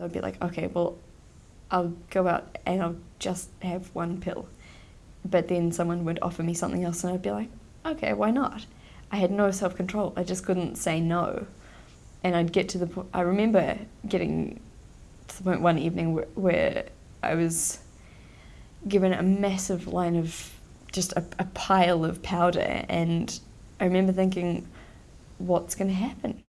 So I'd be like, okay, well, I'll go out and I'll just have one pill. But then someone would offer me something else and I'd be like, okay, why not? I had no self control. I just couldn't say no. And I'd get to the point, I remember getting to the point one evening where, where I was given a massive line of just a, a pile of powder, and I remember thinking, what's going to happen?